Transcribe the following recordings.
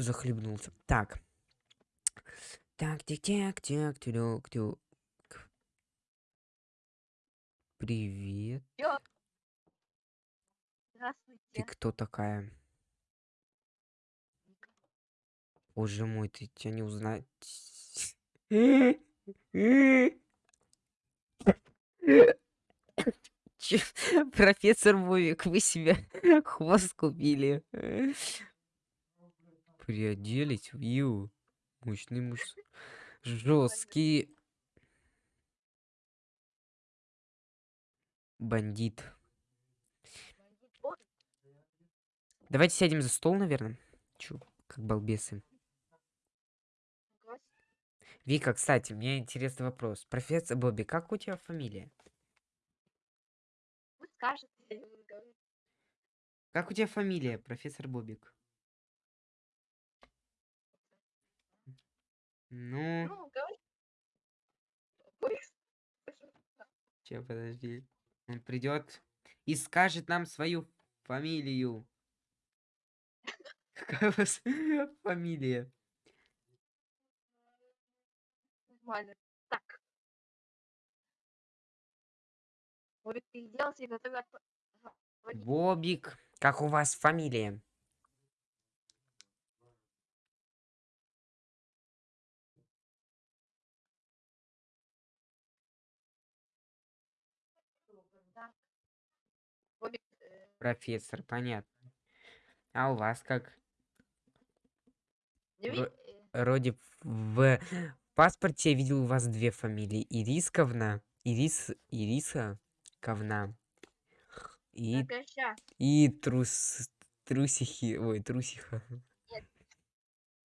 захлебнулся. Так. Так, тик тик тик тюрюк тюк. Привет. Ё. Ты Здравствуйте. кто такая? Боже мой, ты тебя не узнать. Профессор Вовик, вы себе хвост купили. Приоделись, вью. Мощный муж. Жесткий бандит. Давайте сядем за стол, наверное. Чё, как балбесы. Вика, кстати, мне интересный вопрос. Профессор Бобби, как у тебя фамилия? Буду говорить. Как у тебя фамилия, профессор Бобик? Ну, Ну, че, подожди. Он придет и скажет нам свою фамилию. Какая у вас фамилия? Нормально. Так. Вовик, ты сделался и говорить. Бобик. Как у вас фамилия? Профессор, понятно. А у вас как? Ро- ви- э, Вроде в паспорте я видел у вас две фамилии. Ирисковна. Ирис... Ириса Ковна. И, прекращай. и трус... Трусихи. Ой, трусиха.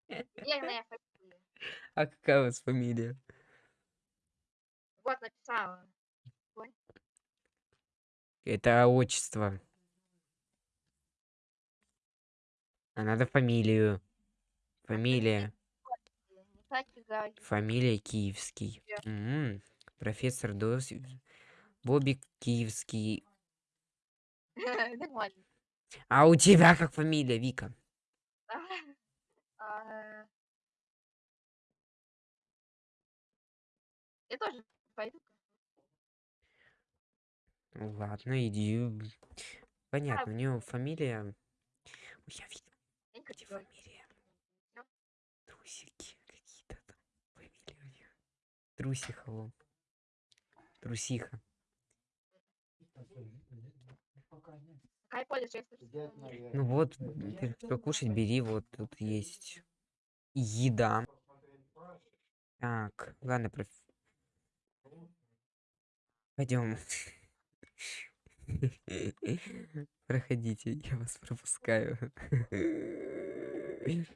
Верная фамилия. А какая у вас фамилия? Вот написала. Это отчество. А надо фамилию. Фамилия. хватит говорить. Фамилия Киевский. Верно. М, Профессор Дос... Бобик Киевский. Нормально. А у тебя как фамилия, Вика? А, Я тоже пойду. Ладно, иди. Понятно, у нее фамилия... Я видел, где фамилия. Трусики какие-то там. Фамилия у них. Трусиха, вон. Трусиха. Ну вот, ты что кушать бери, вот тут есть еда. Так, ладно, проф... Пойдем. Проходите, я вас пропускаю.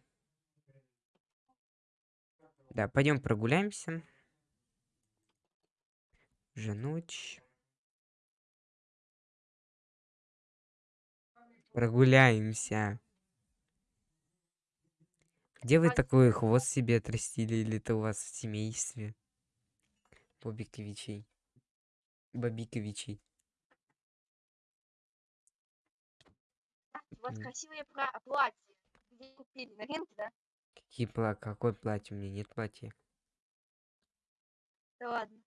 Да, пойдем прогуляемся. Уже ночь. Прогуляемся. Где вы такой хвост себе отрастили, или это у вас в семействе? Бобиковичей. Бобиковичей. У вас красивые пра- платья. Где купили? На рынке, да? Какие пла... Какое платье? У меня нет платья. Да ладно.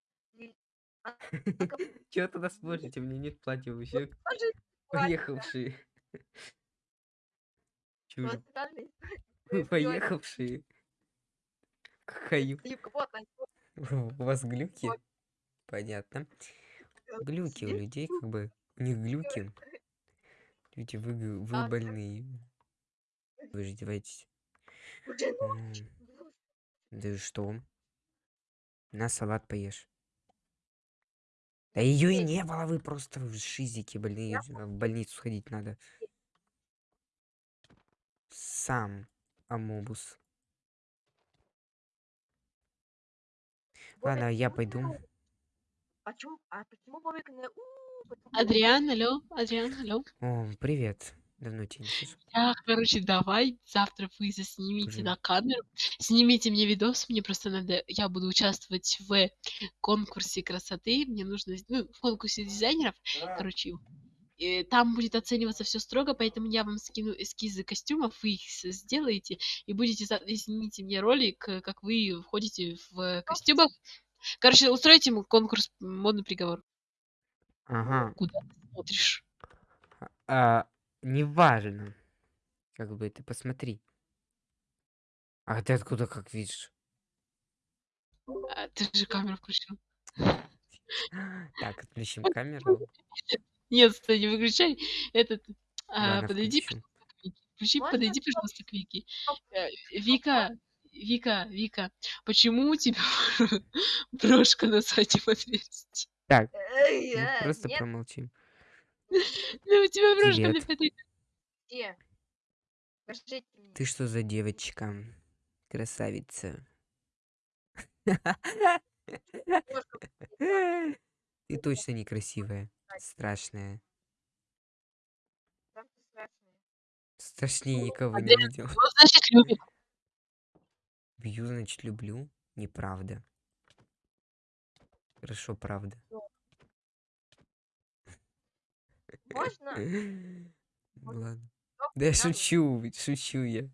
А, Чего тогда смотрите? У меня нет платья. Покажи платье. Поехавшие. Вы поехавшие. Хаю. У вас глюки? Понятно. Глюки у людей, как бы. У них глюки. Люди, вы, вы А, больные. Вы же ночь. Да и что? На салат поешь. Да ее и не было, вы просто в шизике больные. В больницу сходить надо. Сам амобус. Ладно, я пойду. Почему? А почему Бобик не... Адриан, алло, Адриан, алло. О, привет. Давно тебя не слышал. Так, короче, давай завтра вы заснимите Скажи. на камеру, снимите мне видос, мне просто надо, я буду участвовать в конкурсе красоты, мне нужно, ну, в конкурсе дизайнеров, короче, э, там будет оцениваться все строго, поэтому я вам скину эскизы костюмов, вы их сделаете и будете и снимите мне ролик, э, как вы входите в костюмах. Короче, устройте ему конкурс модный приговор. Ага. Куда ты смотришь? А, неважно. Как бы ты посмотри. А ты откуда как видишь? А, ты же камеру включил. Так, отключим камеру. Нет, стой, не выключай. Этот, а, подойди. Включи, подойди, пожалуйста, к Вике. Э, Вика, Вика, Вика, почему у тебя брошка на заднем отверстии? Так, ну, э, просто нет, промолчим. Ну, у тебя брошка Привет. где? Покажите мне. Ты что за девочка? Красавица. Девушка, Ты точно некрасивая. Страшная. там ты страшная. Страшнее никого не видел. Ну, значит, любит. Бью, значит, люблю. Неправда. Хорошо, правда. Можно? Ладно. Да я шучу, шучу я.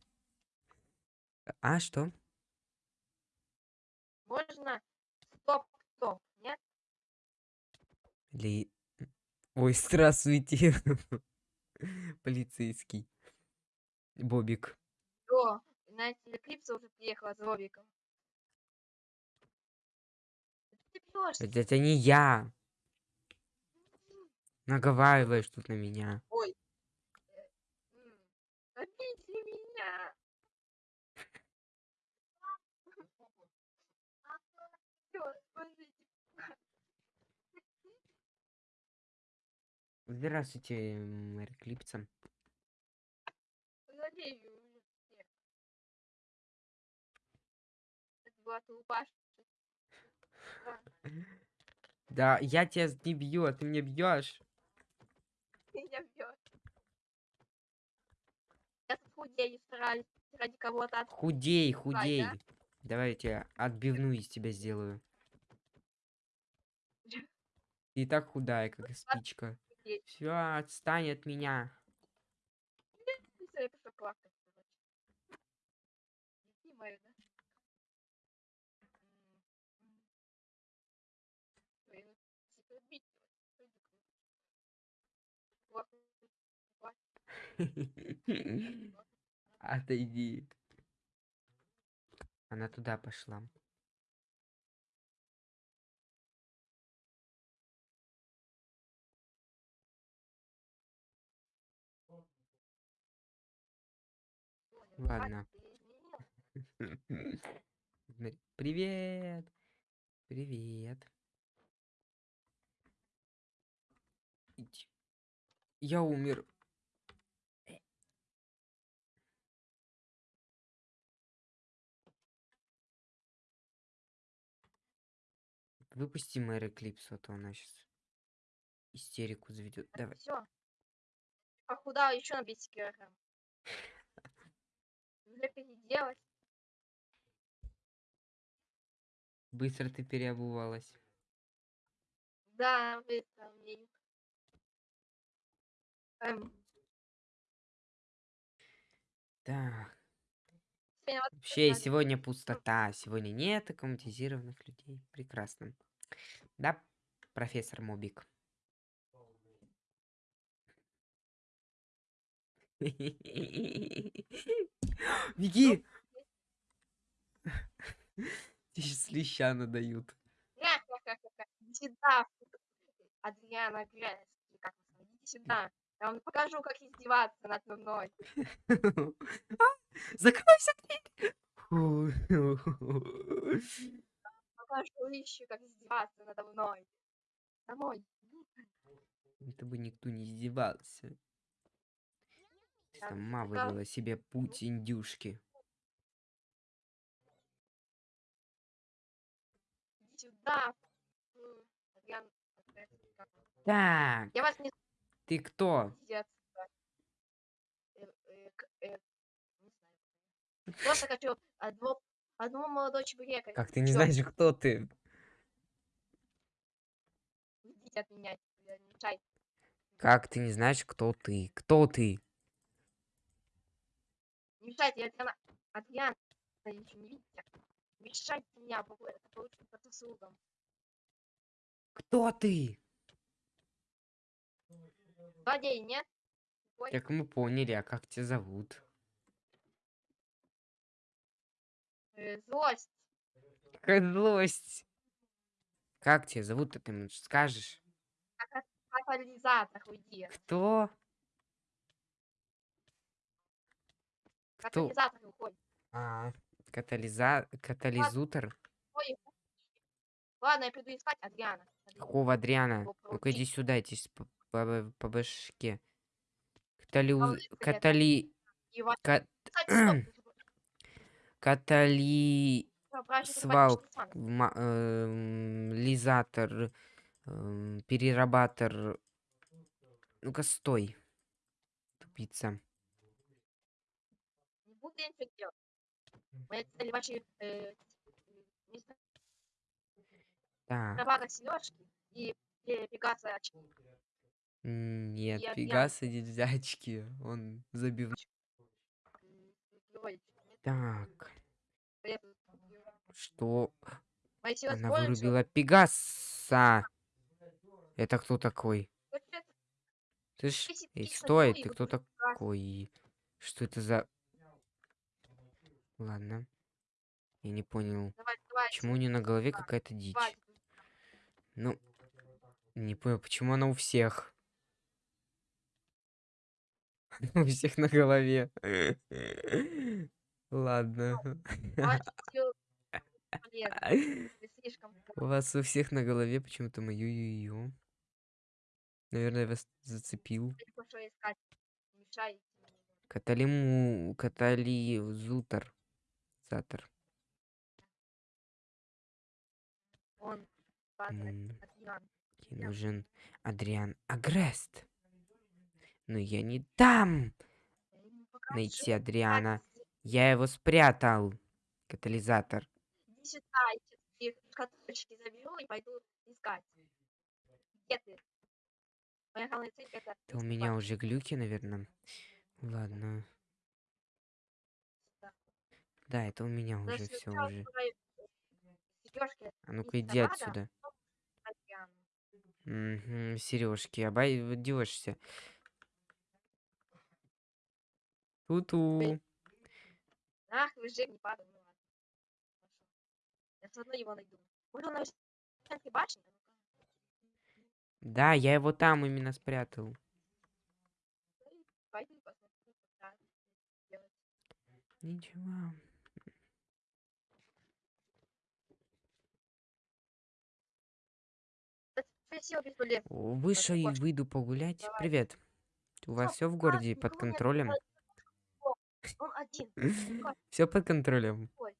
А, что? Можно? Стоп, стоп. Нет? Ли... Ой, здравствуйте. Полицейский. Бобик. Все. Знаете, Эклипса уже приехала с Робиком. Это, это не я. Наговариваешь тут на меня. Ой. Э, Обидели меня. Здравствуйте, мэр все. Это была. Да, я тебя не бью, а ты меня бьешь. Меня бьет. Я тут худею, стараюсь ради кого-то от... Худей, да? худей. Давай я тебе отбивную из тебя сделаю. Ты и так худая, как спичка. Все, отстань от меня. И всё, я пошла плакать, короче. Дети мои, да? М, м. Ой, ну, типа, бить его, пойду к нему. Плакать, плакать. Отойди. Она туда пошла. Ладно. Привет. Привет. Иди. Я умер. Выпусти Мэри Клипсу, а то она сейчас истерику заведет. Давай. Все. Похудала еще на 10 килограмм. Уже переделать. Быстро ты переобувалась. Да, быстро мне. Эм, Так. Вообще, сегодня пустота. Сегодня нет аккоматизированных людей. Прекрасно. Да, профессор Мобик? Беги! Тебе сейчас леща надают. Адриана Гресс. или Как сюда. Я вам покажу, как издеваться над мной. Закройся дверь! Покажу еще, как издеваться надо мной. Домой. Это бы никто не издевался. Сама это- выбрала себе путь индюшки. Иди сюда. Так, Я вас не ты кто? отсюда. Э, э, э. Просто хочу одно, одного молодого человека. Как ты не знаешь, кто ты? Уйдите от меня. не. Как ты не знаешь, кто ты? Кто ты? Мешайте, я. Адриана, вы ничего не видите. Мешайте меня, это получить по заслугам. Кто ты? Злодей, нет? Как мы поняли, а как тебя зовут? э, злость. Какая злость. Как тебя зовут-то, ты мне скажешь? Катализатор, уйди. Кто? Кто? Катализатор уходит. А, катализа... катализутор? Ой, Ладно, я приду искать Адриана. Какого Адриана? Ну-ка иди сюда, иди с- по, по- башке. Привет. Катали... Катали... свал- эм, лизатор, эм, перерабатор. Ну-ка, стой. Тупица. Не буду я ничего делать. Цель ваши э, мистер Так, Равага сережки и э, Пегаса нет, Я Пегаса нельзя очки. Он забивной. Так, что? Она вырубила Пегаса. Это кто такой? Вот это Ты ж... Эй, стой, ну ты кто такой? Что это за... Ладно. Я не понял. Давай, давай. Почему у нее на голове какая-то дичь? Ну, не понял, почему она у всех? У всех на голове. Ладно. У вас у всех на голове почему-то мою ю Наверное, я вас зацепил. Каталиму... Катализутор. Затор. Он падает. М, нужен Адриан Агрест. Но я не дам найти Адриана. Я его спрятал. Катализатор. Я тебе шкатулочки заберу и пойду искать. Где ты? Моя главная цель это... Это у меня уже глюки, наверное. Ладно. Да, это у меня Но уже все уже. А ну-ка иди отсюда. Угу, сережки, обойдешься. Ту-ту. Ах, вы же не падал, ну ладно. Хорошо. Я все равно его найду. Может, он на башни? Да, я его там именно спрятал. Ничего. Вышел и выйду погулять. Привет. У вас все в городе под контролем? Он один. Все под контролем. ой,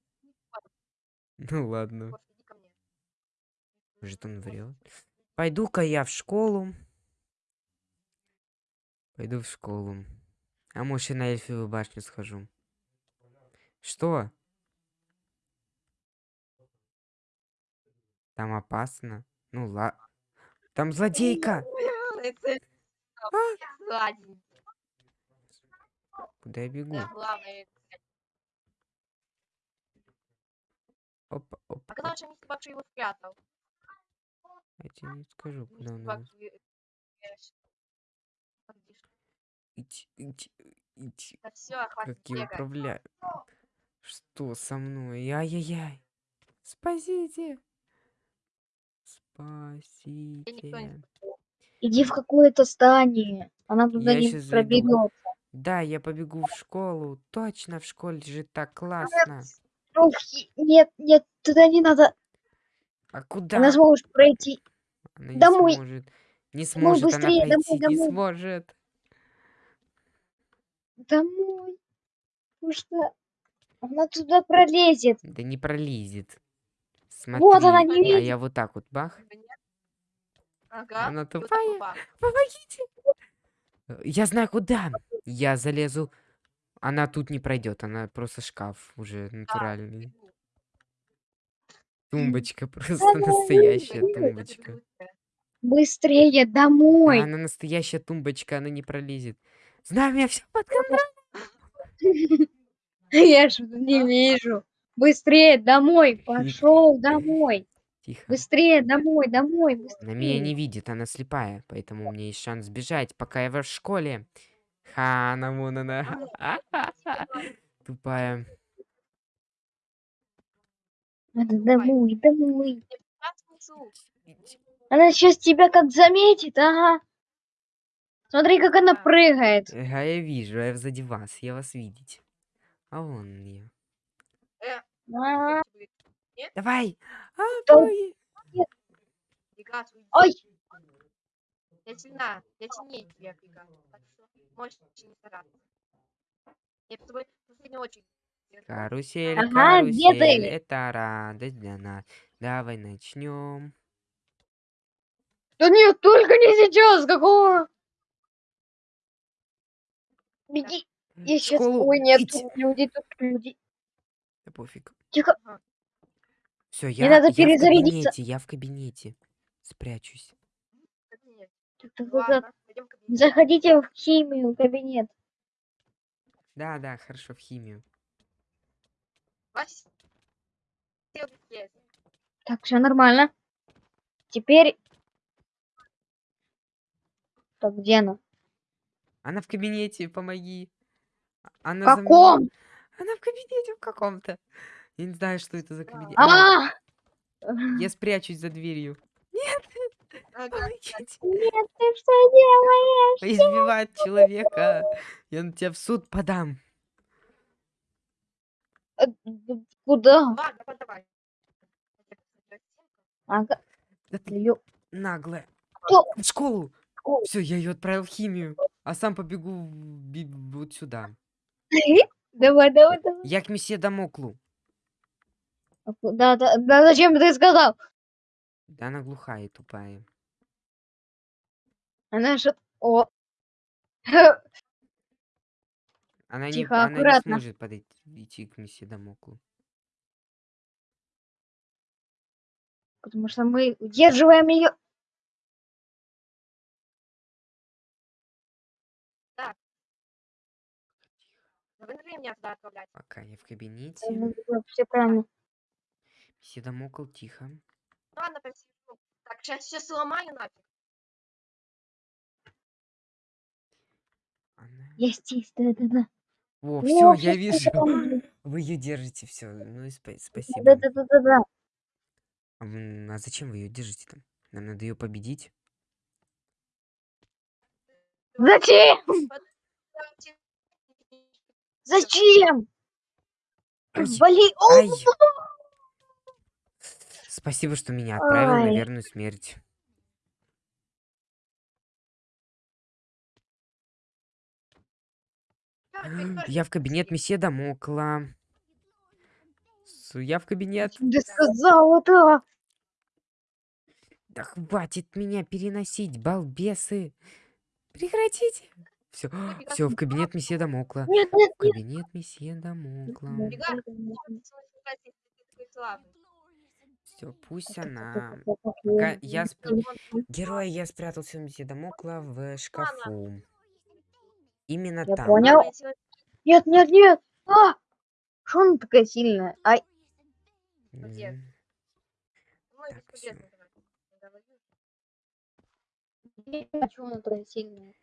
Ну ладно. Может он врет. Пойду-ка я в школу. Пойду в школу. А может и на эльфовую башню схожу. Что? Там опасно. Ну ла. Там злодейка! Сзади. Куда я бегу? Да, главное. Опа, опа. Оказалось, что мистер Бакши его спрятал. Я тебе не скажу, куда он его... Идти, идти, идти. Да все, хватит Как я бегать. управляю? Что со мной? Ай-яй-яй. Спасите. Я никто не Спасите. Иди в какое-то здание. Она туда Я не проберет. Да, я побегу в школу. Точно, в школе же так классно. Ну, хи- нет, нет, туда не надо. А куда? Она сможет пройти. Она не домой. сможет. Не Домой, сможет она быстрее, домой, пройти. Не домой. сможет. Домой. Потому что она туда пролезет. Да не пролезет. Смотри. Вот она не а видит. я вот так вот бах. Ага. Она тупая. Помогите. Я знаю куда. Я залезу. Она тут не пройдет. Она просто шкаф уже натуральный. Тумбочка просто настоящая тумбочка. Быстрее домой. она настоящая тумбочка, она не пролезет. Знаю, у меня все под контролем. Я ж не вижу. Быстрее домой. Пошел домой. Тихо. Быстрее домой, домой, Она меня быстрее. не видит, она слепая, поэтому у меня есть шанс сбежать, пока я в школе. Ха, на вон она. Тупая. Надо домой, домой. Она сейчас тебя как заметит, ага. Смотри, как она прыгает. Ага, я вижу, я сзади вас, я вас видеть. А вон я. Э, Давай! А, Да боги! Пегас, уйди. Ой, Я сильна, я сильнее тебя, Пегас. Не стараться. Я тобой в очередь. держу. Карусель, Ага, карусель, это радость для нас. Давай начнем. да нет, только не сейчас, какого? Беги. Я сейчас... школу Ой, нет, идти. тут люди, тут люди. Да пофиг. Тихо. Все, я, надо я в перезарядиться. кабинете, я в кабинете. Спрячусь. Кабинет. Так, так, так, так. Ладно, пойдем в кабинет. Заходите в химию, кабинет. Да, да, хорошо, в химию. Так, все нормально. Теперь... Так, где она? Она в кабинете, помоги. А- Она В каком? Она в кабинете в каком-то. Я не знаю, что это за кабинет. А, я спрячусь за дверью. Ага. Нет, ты что делаешь? Избивать человека. Я на тебя в суд подам. Э, Куда? Ладно, давай. Ага, Да ты её- наглая. Кто? В школу. Все, я ее отправил в химию. А сам побегу вот сюда. Давай, давай, давай. Я к месье Дамоклу. А куда ты- Да зачем ты сказал? Да она глухая и тупая. Она же... О. Она, Тихо, не, она не аккуратно. сможет подойти идти к месье Дамоклу. Потому что мы удерживаем ее. Да вы меня туда отправлять. Пока я в кабинете. Все правильно. Месье Дамокл, тихо. Ну ладно. Так, сейчас все сломаю нафиг. Я здесь, да-да-да. О, О, все, я вижу. Вы ее держите, все. Ну и спа- спасибо. Да-да-да-да-да. А, м, а зачем вы ее держите там? Нам надо ее победить. Зачем? Зачем? Ай. О, ай. Спасибо, что меня отправил на верную смерть. Я в кабинет месье Дамокла. Я в кабинет. Ты сказал это. Да хватит меня переносить, балбесы. Прекратите. Все, все, в кабинет месье Дамокла. Нет, нет, В кабинет месье Дамокла. Все, пусть она... я- спр- Герой, я спрятался месье Дамокла в шкафу. Именно Я там. понял. Нет, нет, нет. А! Что она такая сильная? Ай, Где? Так, она такая сильная.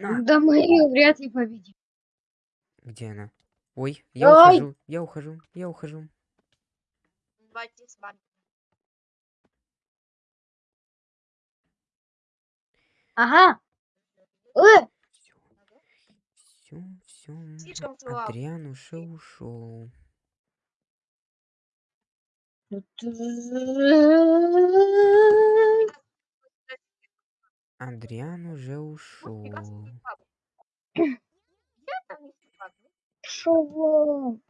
на. Да мы ее вряд ли победим. Где она? Ой, я Ай! ухожу, я ухожу, я ухожу. Давайте с вами. Ага. Все, все. Адриан уже ушел. Адриан уже ушел. Я там не слабый. Шо вам?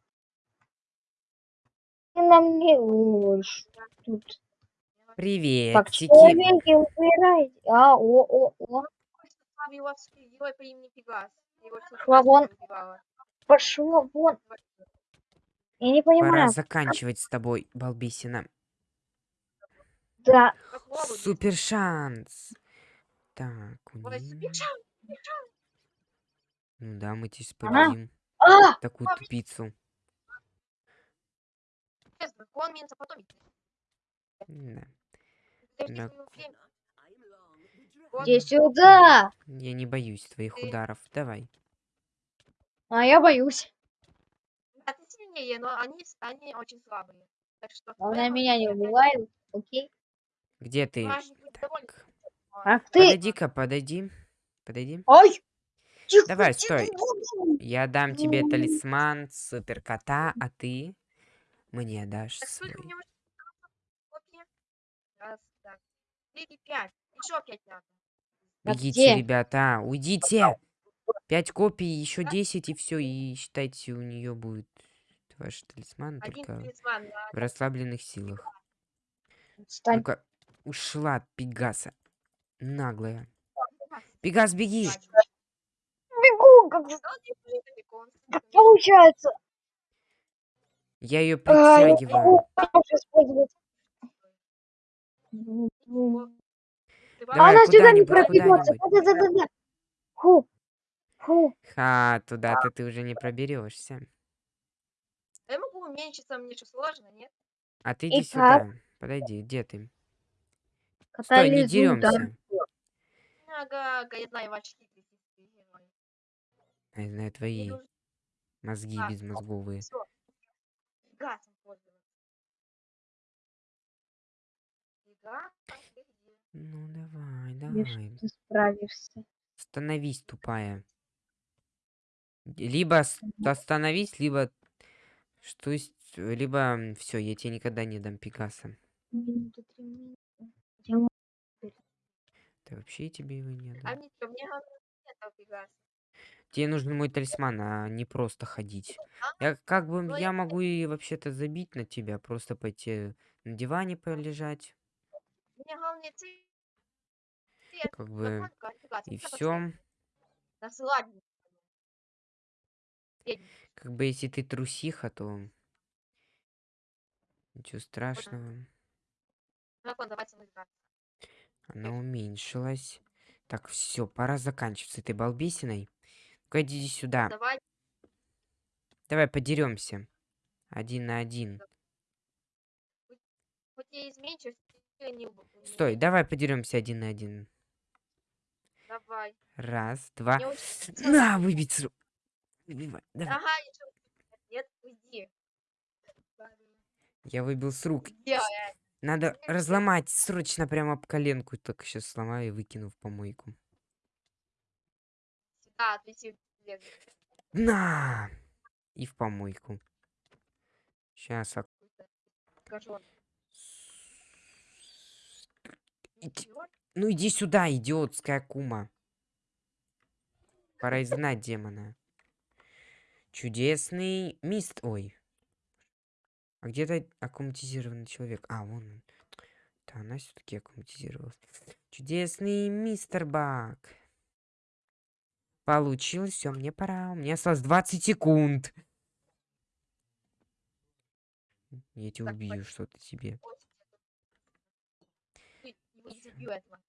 Ты нам не ложь. Тут Привет, как Тики. человеки убирайте. А, о, о, о. Вас герой по имени Пегас. Его Шла вон. Пошла вон. Я не Пора понимаю. заканчивать с тобой, балбисина. Да. Супер шанс. Так, у Ой, нее... супер шанс. Ну да, мы здесь победим А! такую тупицу. Минца потом. Да. Да. Иди сюда. Я не боюсь твоих Ты- ударов. Давай. А я боюсь. А ты сильнее, но они, они очень слабые. Так что... Главное, поэтому меня не убивают. Окей. Где ты? Довольным. Ах ты. Подойди-ка, подойди. Подойди. Ой. Тихо, Давай, тихо, стой. тихо. Я дам тебе талисман супер кота, а ты мне дашь Так свой. Раз, так. Еще пять надо. А Бегите, где? ребята, уйдите. Пять копий, еще десять и все, и считайте, у нее будет ваш талисман Один только талисман на в расслабленных силах. Встань. Ну-ка, ушла Пегаса. Наглая. Пегас, беги! Бегу, как, как получается. Я ее А, я притягиваю. могу Давай, Она сюда не. Да-да-да. Фу. Фу. Ха, туда-то ты уже не проберешься. Я могу уменьшиться, мне что, сложно, нет? А ты иди И как? сюда. Подойди, где ты? Стой, не деремся. Ага, я знаю герой. Я знаю твои мозги А, безмозговые. Газом пользоваться. Ты? Ну давай, давай. Ты справишься. Становись, тупая. Либо остановись, либо что есть, либо все, я тебе никогда не дам могу Да вообще тебе его не А дам. что, мне главное фигаса. Тебе нужен мой талисман, а не просто ходить. Я как бы я могу и вообще-то забить на тебя, просто пойти на диване полежать. Как бы и все. Как бы если ты трусиха, то ничего страшного. Она уменьшилась. Так, все, пора заканчивать с этой балбесиной. Ну-ка, иди сюда. Давай, Давай подеремся. Один на один. хоть я не Стой, давай подеремся один на один. Давай. Раз, два. На, выбить с рук. Выбивай, Давай. Ага. Нет, уйди. Я выбил с рук. Делай. Надо разломать срочно прямо об коленку. Так сейчас сломаю и выкину в помойку. Сюда, отвеси. лезу. На! И в помойку. Сейчас. Скажу. Ну иди сюда, идиотская кума. Пора изгнать демона. Чудесный мист... Ой. А где-то аккуматизированный человек. А, вон он. Да, она все-таки аккуматизировалась. Чудесный мистер Бак. Получилось, все, мне пора. У меня осталось 20 секунд. Я тебя убью, что-то тебе. Не этого.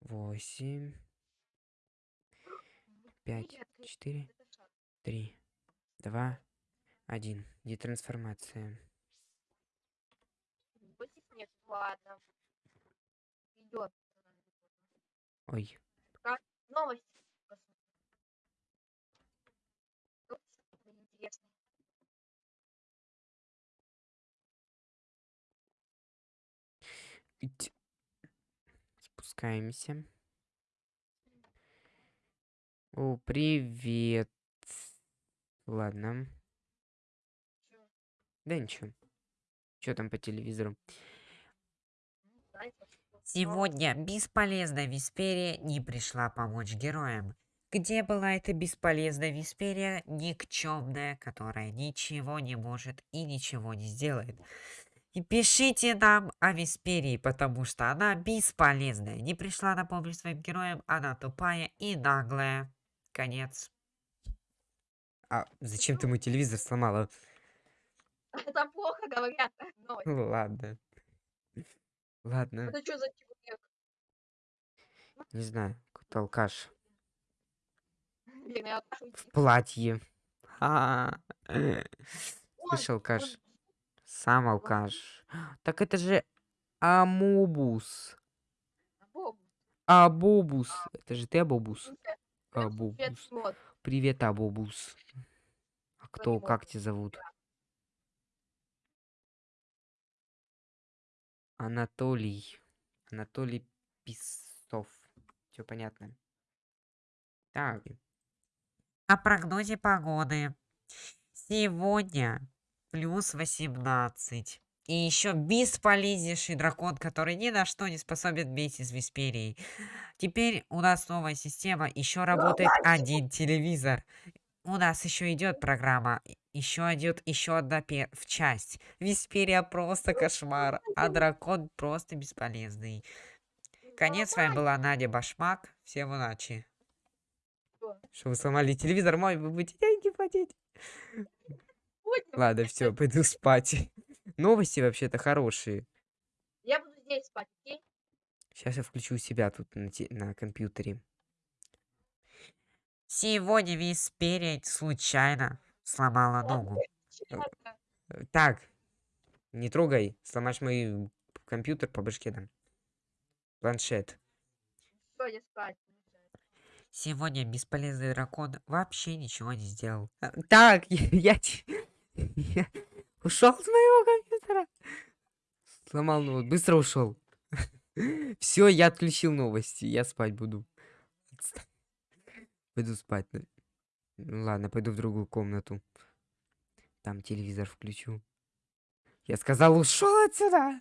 Восемь, пять, четыре, три, два, один. Детрансформация. Нет, ладно. Идет. Ой. Новости. Спускаемся. О, привет. Ладно. Чё? Да ничего. Что там по телевизору? Сегодня бесполезная Висперия не пришла помочь героям. Где была эта бесполезная Висперия, никчемная, которая ничего не может и ничего не сделает? И пишите нам о Висперии, потому что она бесполезная. Не пришла на помощь своим героям, она тупая и наглая. Конец. А зачем ты мой телевизор сломала? Это плохо говорят. Новость. Ну ладно. Ладно, Это что за человек? не знаю, какой-то алкаш. В платье. А, Ой, Слышь, алкаш. Сам алкаш. Так это же Амобус. Абобус. Это же ты Абобус. это Абобус. Привет, Абобус. А кто, как тебя зовут? Анатолий. Анатолий Писов. Все понятно. Так, О прогнозе погоды. Сегодня плюс 18. И еще бесполезнейший дракон, который ни на что не способен вместе с Висперией. Теперь у нас новая система. Еще работает один телевизор. У нас еще идет программа. Еще идет еще одна в часть. Висперия просто кошмар, а дракон просто бесполезный. Конец, с вами была Надя Башмак. Всем удачи. Что? что вы сломали телевизор мой, вы будете деньги платить. Будем. Ладно, все, пойду спать. Новости вообще-то хорошие. Я буду здесь спать, окей? Сейчас я включу себя тут на, на компьютере. Сегодня Висперия случайно сломала ногу. Честно. Э, Так, не трогай, сломаешь мой компьютер по башке дам. Планшет. Спать. Сегодня бесполезный дракон вообще ничего не сделал. А, Так, я, я ушел с моего компьютера. Сломал ноут, быстро ушел. Все, я отключил новости, я спать буду. Пойду спать. Ну ладно, пойду в другую комнату. Там телевизор включу. Я сказал, ушел отсюда.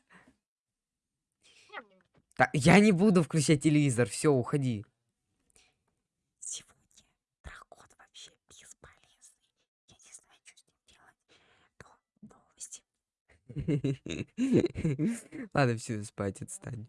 Так, я не буду включать телевизор. Все, уходи. Сегодня дракон вообще бесполезный. Я не знаю, что с ним делать. Но новости. Ладно, все, спать, отстань.